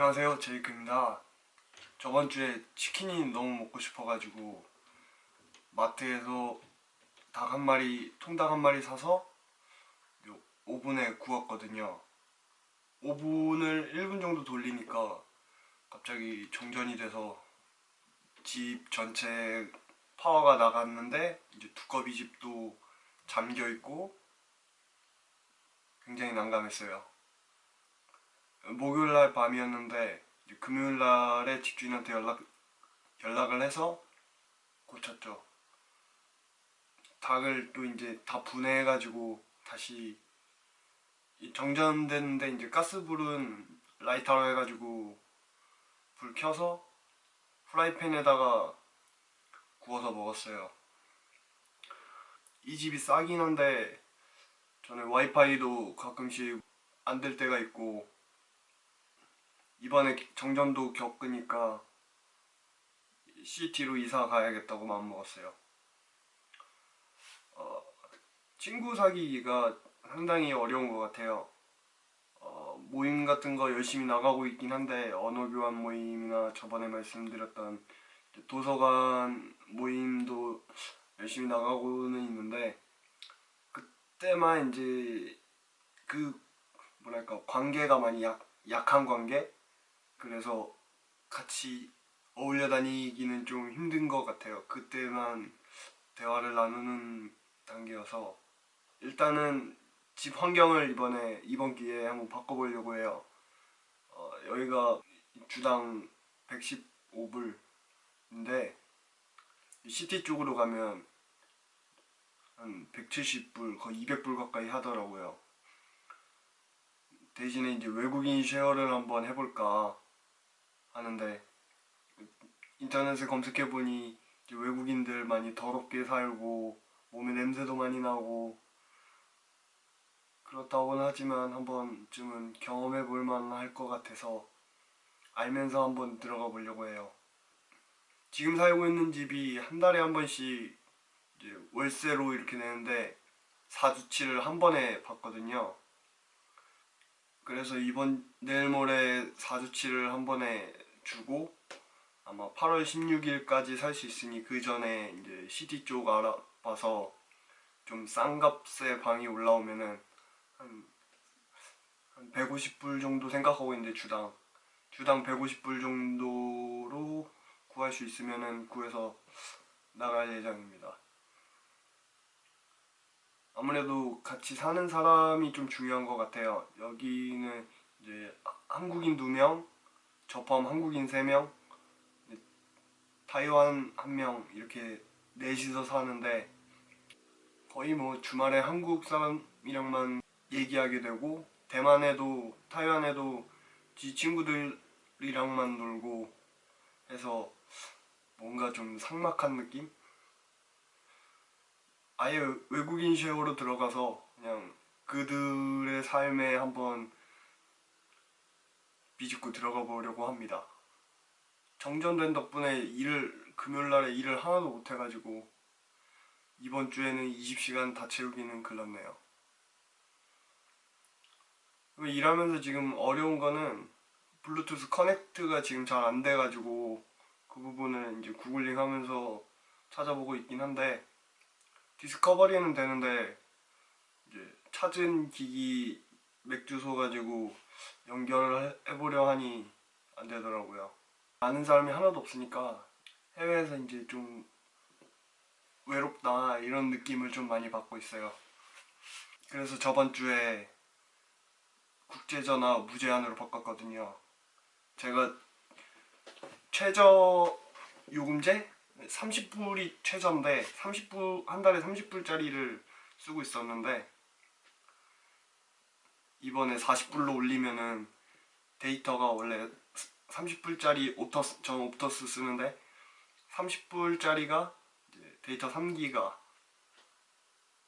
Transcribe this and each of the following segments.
안녕하세요. 제이크입니다. 저번 주에 치킨이 너무 먹고 싶어가지고 마트에서 닭 한 마리 통닭 한 마리 사서 요 오븐에 구웠거든요. 오븐을 1분 정도 돌리니까 갑자기 정전이 돼서 집 전체 파워가 나갔는데 이제 두꺼비 집도 잠겨 있고 굉장히 난감했어요 목요일날 밤이었는데 금요일날에 집주인한테 연락, 연락을 해서 고쳤죠. 닭을 또 이제 다 분해해 가지고 다시 이 정전됐는데 이제 가스불은 라이터로 해가지고 불 켜서 프라이팬에다가 구워서 먹었어요. 이 집이 싸긴 한데 저는 와이파이도 가끔씩 안 될 때가 있고 이번에 정전도 겪으니까 CT로 이사 가야겠다고 마음먹었어요. 어, 친구 사귀기가 상당히 어려운 것 같아요. 어, 모임 같은 거 열심히 나가고 있긴 한데 언어 교환 모임이나 저번에 말씀드렸던 도서관 모임도 열심히 나가고는 있는데 그때만 이제 그 뭐랄까 관계가 많이 약, 약한 관계 그래서 같이 어울려 다니기는 좀 힘든 것 같아요. 그때만 대화를 나누는 단계여서 일단은 집 환경을 이번에 이번 기회에 한번 바꿔보려고 해요. 어, 여기가 주당 115불인데 시티 쪽으로 가면 한 170불 거의 200불 가까이 하더라고요. 대신에 이제 외국인 쉐어를 한번 해볼까 하는데 인터넷에 검색해보니 외국인들 많이 더럽게 살고 몸에 냄새도 많이 나고 그렇다고는 하지만 한 번쯤은 경험해 볼 만할 것 같아서 알면서 한번 들어가 보려고 해요. 지금 살고 있는 집이 한 달에 한 번씩 월세로 이렇게 내는데 사주치를 한 번에 받거든요. 그래서 이번 내일 모레 사주치를 한 번에 주고 아마 8월 16일까지 살 수 있으니 그 전에 이제 시티 쪽 알아봐서 좀 싼 값에 방이 올라오면은 한, 한 150불 정도 생각하고 있는데 주당 주당 150불 정도로 구할 수 있으면은 구해서 나갈 예정입니다. 아무래도 같이 사는 사람이 좀 중요한 것 같아요. 여기는 이제 한국인 2명, 저 포함 한국인 3명 타이완 1명 이렇게 넷이서 사는데 거의 뭐 주말에 한국 사람이랑만 얘기하게 되고 대만에도 타이완에도 지 친구들이랑만 놀고 해서 뭔가 좀 삭막한 느낌? 아예 외국인 쉐어로 들어가서 그냥 그들의 삶에 한번 비집고 들어가 보려고 합니다. 정전된 덕분에 일을 금요일날에 일을 하나도 못해가지고 이번 주에는 20시간 다 채우기는 글렀네요. 일하면서 지금 어려운 거는 블루투스 커넥트가 지금 잘 안 돼가지고 그 부분을 이제 구글링 하면서 찾아보고 있긴 한데 디스커버리는 되는데 이제 찾은 기기 맥주소 가지고 연결을 해보려 하니 안 되더라고요. 아는 사람이 하나도 없으니까 해외에서 이제 좀 외롭다 이런 느낌을 좀 많이 받고 있어요. 그래서 저번 주에 국제전화 무제한으로 바꿨거든요. 제가 최저 요금제 30불이 최저인데 30불 한 달에 30불짜리를 쓰고 있었는데 이번에 40불로 올리면은 데이터가 원래 30불짜리 Optus, 전 Optus 쓰는데 30불짜리가 데이터 3기가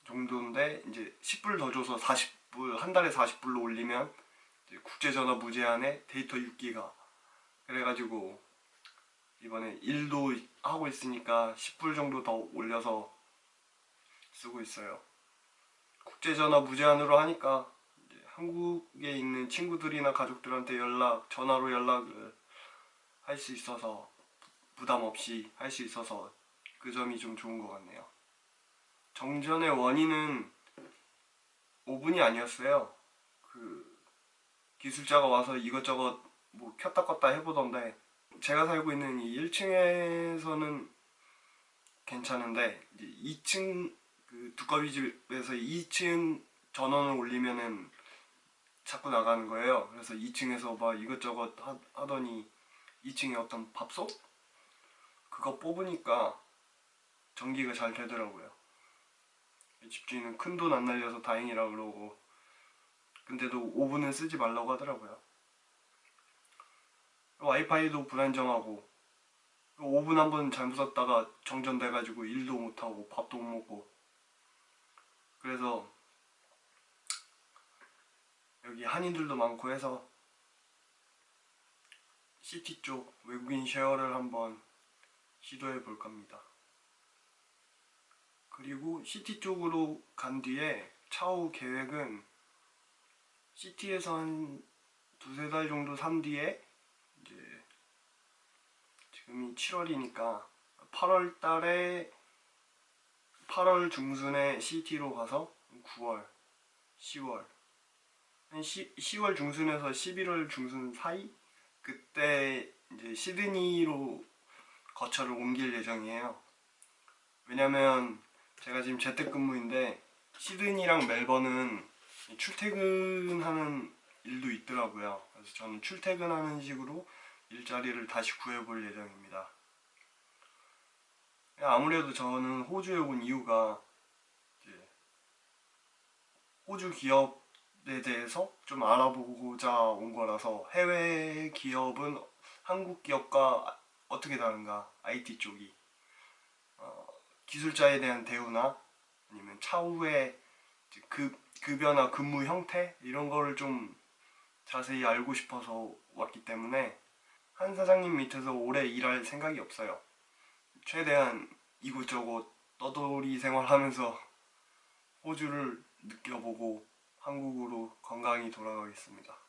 정도인데 이제 10불 더 줘서 40불 한 달에 40불로 올리면 국제전화 무제한에 데이터 6기가. 그래가지고 이번에 일도 하고 있으니까 10불 정도 더 올려서 쓰고 있어요. 국제전화 무제한으로 하니까 한국에 있는 친구들이나 가족들한테 연락 전화로 연락을 할 수 있어서 부담 없이 할 수 있어서 그 점이 좀 좋은 것 같네요. 정전의 원인은 오븐이 아니었어요. 그 기술자가 와서 이것저것 뭐 켰다 껐다 해보던데 제가 살고 있는 이 1층에서는 괜찮은데 이제 2층 그 두꺼비 집에서 2층 전원을 올리면은 자꾸 나가는 거예요. 그래서 2층에서 막 이것저것 하, 하더니 2층에 어떤 밥솥 그거 뽑으니까 전기가 잘 되더라고요. 집주인은 큰 돈 안 날려서 다행이라 그러고 근데도 오븐은 쓰지 말라고 하더라고요. 와이파이도 불안정하고 오븐 한 번 잘못 썼다가 정전돼가지고 일도 못하고 밥도 못 먹고 그래서 여기 한인들도 많고 해서 city 쪽 외국인 share를 한번 시도해 볼 겁니다. 그리고 시티 쪽으로 간 뒤에 차후 계획은 시티에서 한 두세 달 정도 산 뒤에 이제 지금이 7월이니까 8월 달에 8월 중순에 시티로 가서 9월, 10월 한 10, 10월 중순에서 11월 중순 사이 그때 이제 시드니로 거처를 옮길 예정이에요. 왜냐면 제가 지금 재택근무인데 시드니랑 멜번은 출퇴근하는 일도 있더라고요. 그래서 저는 출퇴근하는 식으로 일자리를 다시 구해볼 예정입니다. 아무래도 저는 호주에 온 이유가 호주 기업 에 대해서 좀 알아보고자 온 거라서 해외 기업은 한국 기업과 어떻게 다른가 IT 쪽이 어, 기술자에 대한 대우나 아니면 차후에 급, 급여나 근무 형태 이런 거를 좀 자세히 알고 싶어서 왔기 때문에 한 사장님 밑에서 오래 일할 생각이 없어요. 최대한 이곳저곳 떠돌이 생활하면서 호주를 느껴보고 한국으로 건강히 돌아가겠습니다.